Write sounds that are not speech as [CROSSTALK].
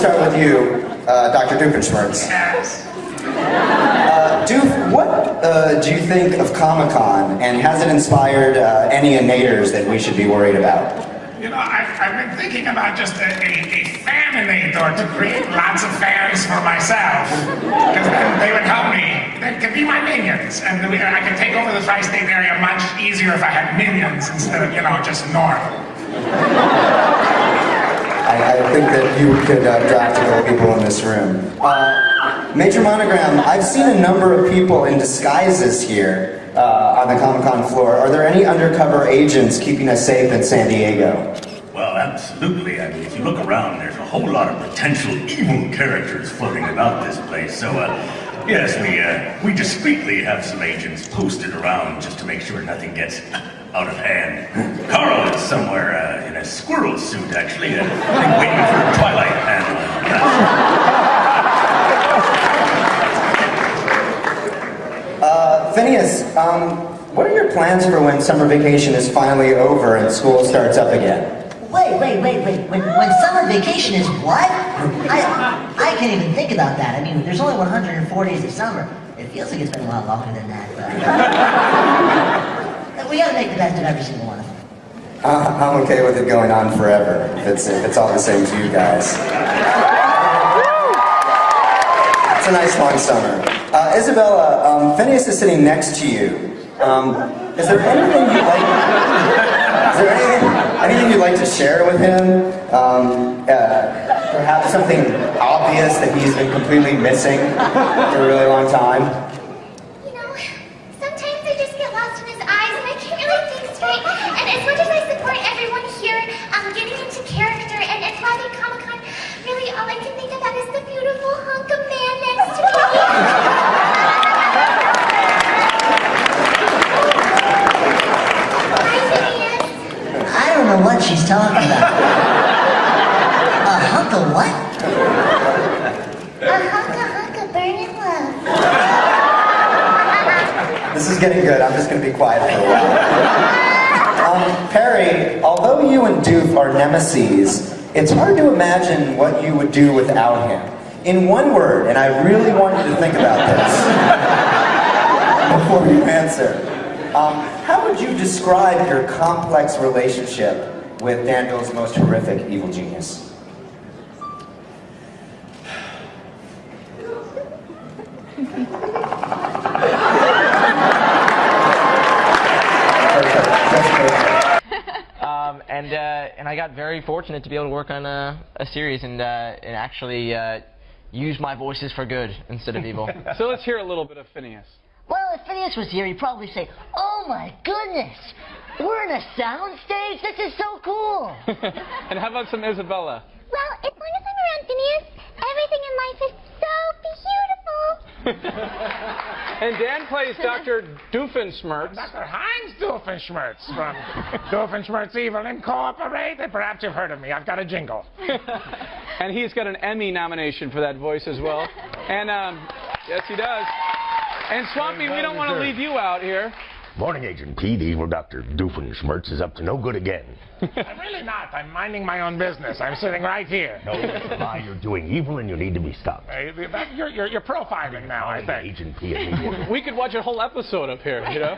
Start with you, uh, Dr. Doofenshmirtz. Uh, Doof, what uh, do you think of Comic Con, and has it inspired uh, any inators that we should be worried about? You know, I've, I've been thinking about just a, a, a faninator to create lots of fans for myself. Because then they would help me. They could be my minions. And I could take over the tri-state area much easier if I had minions instead of, you know, just Norm. I, I think that you could uh, draft a couple people in this room. Uh, Major Monogram, I've seen a number of people in disguises here uh, on the Comic Con floor. Are there any undercover agents keeping us safe in San Diego? Well, absolutely. I mean, if you look around, there's a whole lot of potential evil characters floating about this place. So, uh, yes, we uh, we discreetly have some agents posted around just to make sure nothing gets out of hand. Carl is somewhere uh, in a squirrel suit, actually, uh, I think waiting for a Twilight panel. Uh, Phineas, um, what are your plans for when summer vacation is finally over and school starts up again? Wait, wait, wait, wait. When, when summer vacation is what? I, I can't even think about that. I mean, there's only 104 days of summer. It feels like it's been a lot longer than that, but... we gotta make the best of every single one of them. I'm okay with it going on forever, if it's, if it's all the same to you guys. It's a nice long summer. Uh, Isabella, um, Phineas is sitting next to you. Um, is there anything you'd like? Is there anything, anything you'd like to share with him? Um, uh, perhaps something obvious that he's been completely missing for a really long time. You know, sometimes I just get lost in his eyes and I can't really think straight. And as much as I support everyone here um, getting into character and, and loving Comic Con, really all I can think about is the beautiful hunk of man next to me. Hi, Phineas. I don't know what she's talking about. A hunk of what? A hunk of hunk of burning love. This is getting good. I'm just going to be quiet for a while. Um, Perry, although you and Doof are nemesis, it's hard to imagine what you would do without him. In one word, and I really want you to think about this [LAUGHS] before you answer. Um, how would you describe your complex relationship with Danville's most horrific evil genius? Perfect. That's perfect. Um, and uh, and I got very fortunate to be able to work on a, a series and uh, and actually uh, use my voices for good instead of evil. [LAUGHS] So let's hear a little bit of Phineas. Well, if Phineas was here, he'd probably say, Oh my goodness, we're in a sound stage? This is so cool. [LAUGHS] and how about some Isabella? Well, as long as I'm around Phineas, everything in life is so beautiful. [LAUGHS] And Dan plays Dr. Doofenshmirtz. Dr. Heinz Doofenshmirtz from [LAUGHS] Doofenshmirtz Evil Incorporated. Perhaps you've heard of me. I've got a jingle. and he's got an Emmy nomination for that voice as well. And um, yes, he does. And Swampy, we don't want to leave you out here. Morning, Agent P. The evil Dr. Doofenshmirtz is up to no good again. I'm really not. I'm minding my own business. I'm sitting right here. No, lie. You're doing evil and you need to be stopped. Uh, you're, you're, you're profiling now, I think. Agent P. We could watch a whole episode up here, you know?